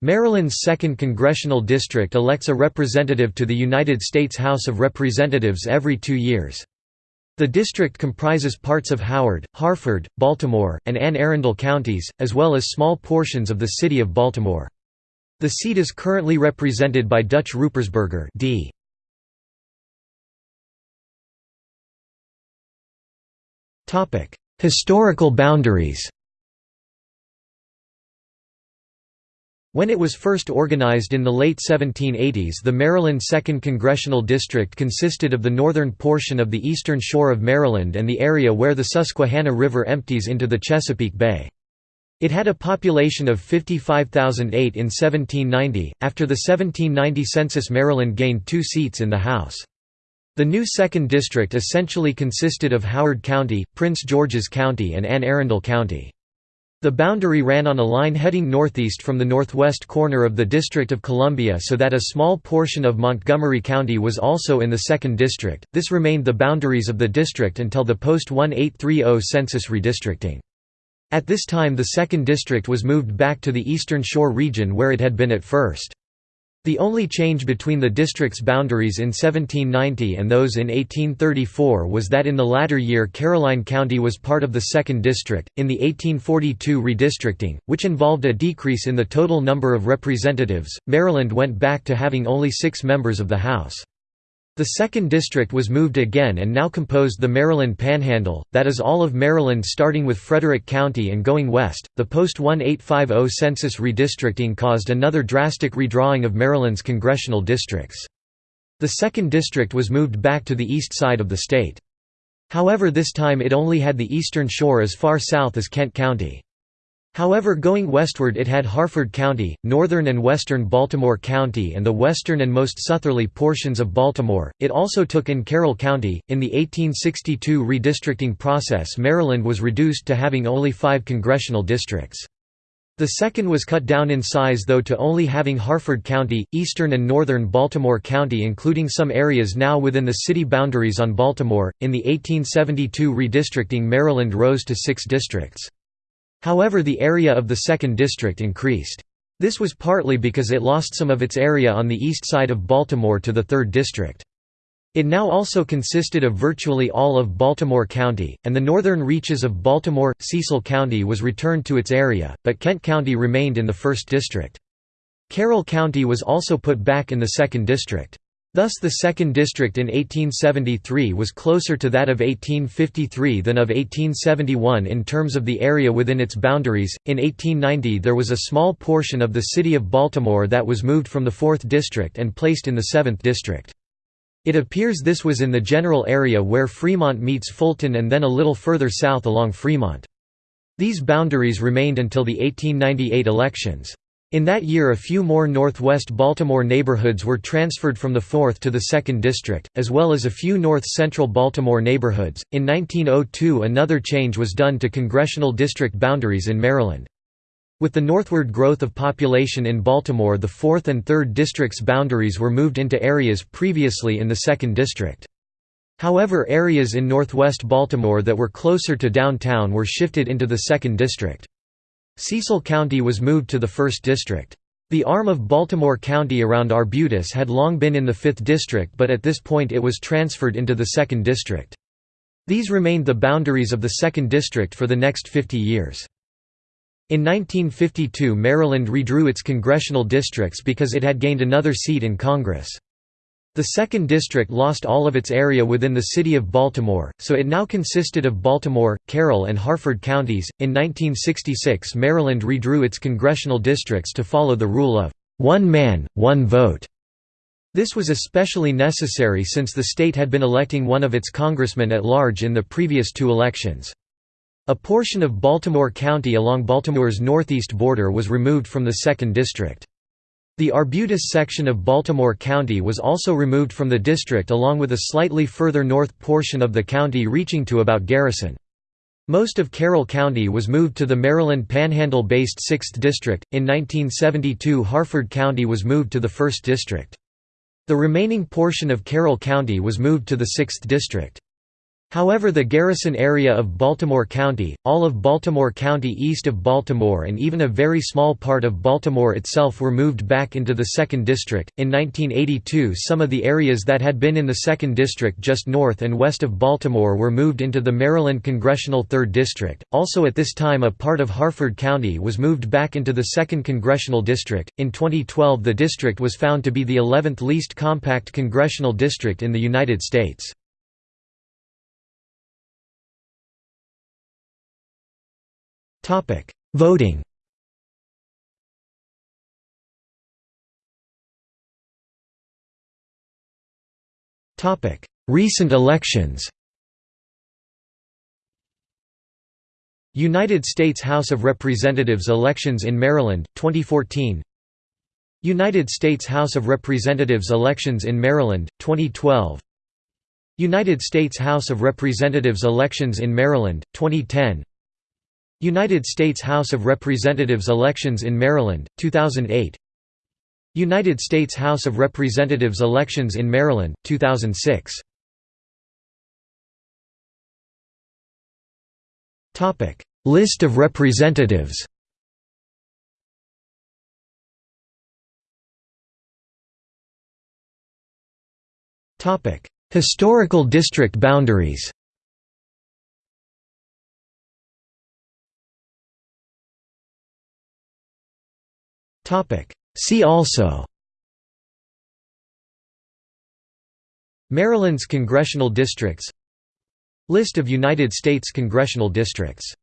Maryland's 2nd Congressional District elects a representative to the United States House of Representatives every two years. The district comprises parts of Howard, Harford, Baltimore, and Anne Arundel counties, as well as small portions of the city of Baltimore. The seat is currently represented by Dutch Ruppersberger D. Historical boundaries When it was first organized in the late 1780s the Maryland 2nd Congressional District consisted of the northern portion of the eastern shore of Maryland and the area where the Susquehanna River empties into the Chesapeake Bay. It had a population of 55,008 in 1790. After the 1790 census Maryland gained two seats in the House. The new 2nd District essentially consisted of Howard County, Prince George's County and Anne Arundel County. The boundary ran on a line heading northeast from the northwest corner of the District of Columbia so that a small portion of Montgomery County was also in the 2nd District. This remained the boundaries of the district until the post-1830 census redistricting. At this time the 2nd District was moved back to the Eastern Shore region where it had been at first. The only change between the district's boundaries in 1790 and those in 1834 was that in the latter year Caroline County was part of the 2nd District. In the 1842 redistricting, which involved a decrease in the total number of representatives, Maryland went back to having only six members of the House. The 2nd District was moved again and now composed the Maryland Panhandle, that is all of Maryland starting with Frederick County and going west. The post 1850 census redistricting caused another drastic redrawing of Maryland's congressional districts. The 2nd District was moved back to the east side of the state. However this time it only had the eastern shore as far south as Kent County. However going westward it had Harford County, northern and western Baltimore County and the western and most southerly portions of Baltimore. It also took in Carroll County. In the 1862 redistricting process Maryland was reduced to having only five congressional districts. The second was cut down in size though to only having Harford County, eastern and northern Baltimore County including some areas now within the city boundaries on Baltimore. In the 1872 redistricting Maryland rose to six districts. However the area of the 2nd District increased. This was partly because it lost some of its area on the east side of Baltimore to the 3rd District. It now also consisted of virtually all of Baltimore County, and the northern reaches of Baltimore, Cecil County was returned to its area, but Kent County remained in the 1st District. Carroll County was also put back in the 2nd District. Thus the 2nd District in 1873 was closer to that of 1853 than of 1871 in terms of the area within its boundaries. In 1890 there was a small portion of the city of Baltimore that was moved from the 4th District and placed in the 7th District. It appears this was in the general area where Fremont meets Fulton and then a little further south along Fremont. These boundaries remained until the 1898 elections. In that year a few more northwest Baltimore neighborhoods were transferred from the 4th to the 2nd District, as well as a few north-central Baltimore neighborhoods. In 1902 another change was done to congressional district boundaries in Maryland. With the northward growth of population in Baltimore the 4th and 3rd districts' boundaries were moved into areas previously in the 2nd District. However areas in northwest Baltimore that were closer to downtown were shifted into the 2nd District. Cecil County was moved to the 1st District. The arm of Baltimore County around Arbutus had long been in the 5th District but at this point it was transferred into the 2nd District. These remained the boundaries of the 2nd District for the next 50 years. In 1952 Maryland redrew its congressional districts because it had gained another seat in Congress. The 2nd District lost all of its area within the city of Baltimore, so it now consisted of Baltimore, Carroll, and Harford counties. In 1966, Maryland redrew its congressional districts to follow the rule of one man, one vote. This was especially necessary since the state had been electing one of its congressmen at large in the previous two elections. A portion of Baltimore County along Baltimore's northeast border was removed from the 2nd District. The Arbutus section of Baltimore County was also removed from the district along with a slightly further north portion of the county reaching to about Garrison. Most of Carroll County was moved to the Maryland Panhandle-based 6th District. In 1972 Harford County was moved to the 1st District. The remaining portion of Carroll County was moved to the 6th District. However the Garrison area of Baltimore County, all of Baltimore County east of Baltimore and even a very small part of Baltimore itself were moved back into the 2nd District. In 1982 some of the areas that had been in the 2nd District just north and west of Baltimore were moved into the Maryland Congressional 3rd District. Also at this time a part of Harford County was moved back into the 2nd Congressional District. In 2012 the district was found to be the 11th least compact congressional district in the United States. Voting. Recent elections. United States House of Representatives elections in Maryland, 2014 United States House of Representatives elections in Maryland, 2012 United States House of Representatives elections in Maryland, 2010 United States House of Representatives elections in Maryland, 2008 United States House of Representatives elections in Maryland, 2006 List of representatives Historical district boundaries See also Maryland's congressional districts List of United States congressional districts